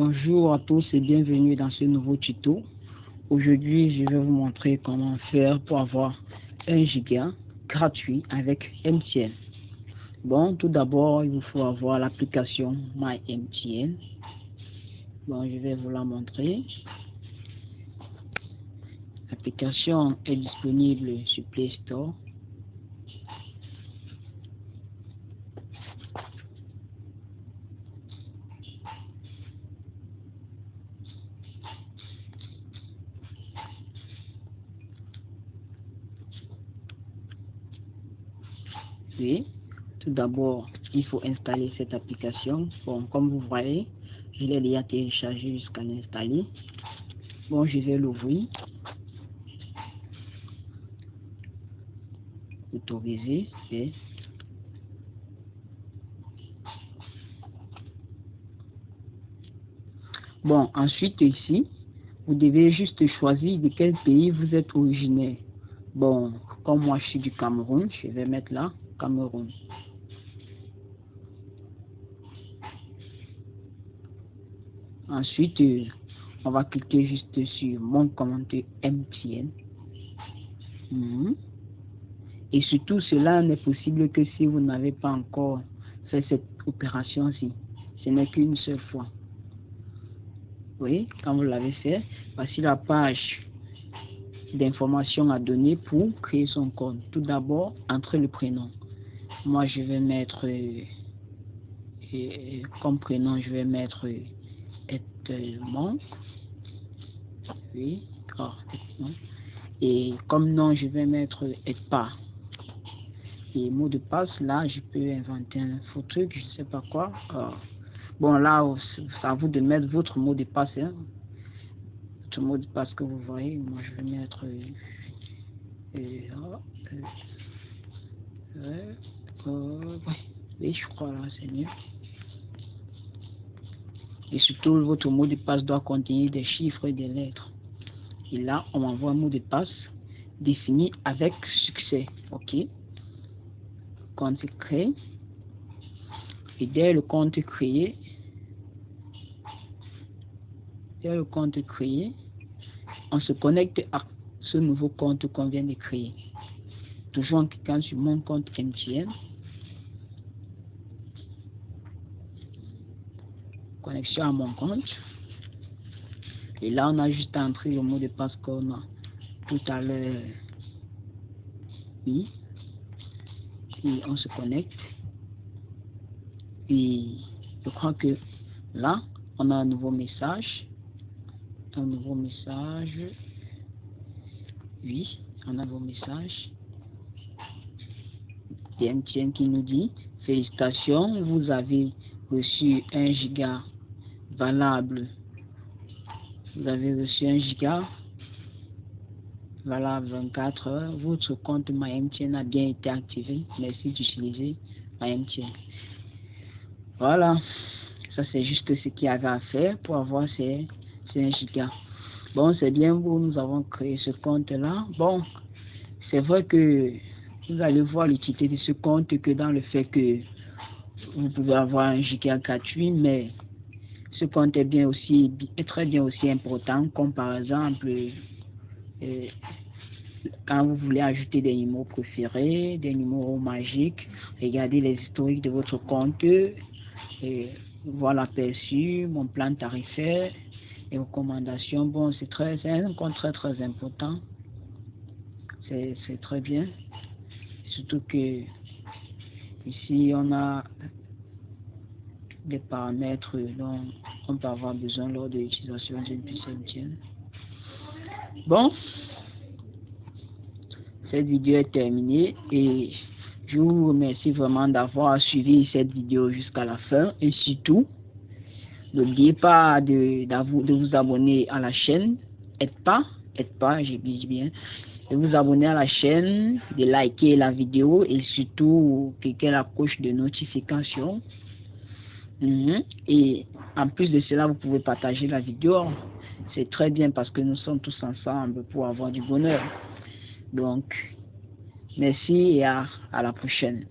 Bonjour à tous et bienvenue dans ce nouveau tuto. Aujourd'hui, je vais vous montrer comment faire pour avoir 1 giga gratuit avec MTN. Bon, tout d'abord, il vous faut avoir l'application MyMTN. Bon, je vais vous la montrer. L'application est disponible sur Play Store. Tout d'abord, il faut installer cette application. Bon, comme vous voyez, je l'ai déjà téléchargé jusqu'à l'installer. Bon, je vais l'ouvrir. Autoriser, et Bon, ensuite ici, vous devez juste choisir de quel pays vous êtes originaire. Bon, comme moi je suis du Cameroun, je vais mettre là, Cameroun. Ensuite, euh, on va cliquer juste sur mon compte MTN. Mhm. Et surtout, cela n'est possible que si vous n'avez pas encore fait cette opération-ci. Ce n'est qu'une seule fois. Oui, quand vous l'avez fait, voici la page d'informations à donner pour créer son compte. Tout d'abord, entrez le prénom. Moi, je vais mettre, euh, euh, comme prénom, je vais mettre Edmond. Oui, Et comme nom, je vais mettre Edpa. Et mot de passe, là, je peux inventer un faux truc, je sais pas quoi. Ah. bon, là, c'est à vous de mettre votre mot de passe. Hein. Votre mot de passe que vous voyez. Moi, je vais mettre... Euh, euh, oui, je crois là, c'est mieux. Et surtout, votre mot de passe doit contenir des chiffres et des lettres. Et là, on envoie un mot de passe défini avec succès. OK? Compte créé. Et dès le compte créé, dès le compte créé, on se connecte à ce nouveau compte qu'on vient de créer. Toujours en cliquant sur mon compte MTN. Connexion à mon compte. Et là, on a juste entré le mot de passe qu'on a tout à l'heure. Oui. Et on se connecte. Et je crois que là, on a un nouveau message. Un nouveau message. Oui, on a un nouveau message. MTN qui nous dit Félicitations, vous avez reçu un giga valable. Vous avez reçu un giga valable 24 heures. Votre compte MyMTN a bien été activé. Merci d'utiliser MyMTN. Voilà. Ça, c'est juste ce qu'il y avait à faire pour avoir ces, ces 1 giga. Bon, c'est bien vous, nous avons créé ce compte-là. Bon, c'est vrai que vous allez voir l'utilité de ce compte que dans le fait que vous pouvez avoir un giga gratuit, mais ce compte est bien aussi est très bien aussi important, comme par exemple euh, quand vous voulez ajouter des numéros préférés, des numéros magiques, regardez les historiques de votre compte, et voir l'aperçu, mon plan tarifaire, les recommandations. Bon, c'est très un compte très très important. C'est très bien. Surtout que ici on a des paramètres dont on peut avoir besoin lors de l'utilisation d'une puce. Bon, cette vidéo est terminée et je vous remercie vraiment d'avoir suivi cette vidéo jusqu'à la fin. Et surtout, n'oubliez pas de, de, vous abonner à la chaîne, aide pas, aide pas, j'ai bien, de vous abonner à la chaîne, de liker la vidéo et surtout cliquer la cloche de notification Mhm. Et en plus de cela, vous pouvez partager la vidéo. C'est très bien parce que nous sommes tous ensemble pour avoir du bonheur. Donc, merci et à, à la prochaine.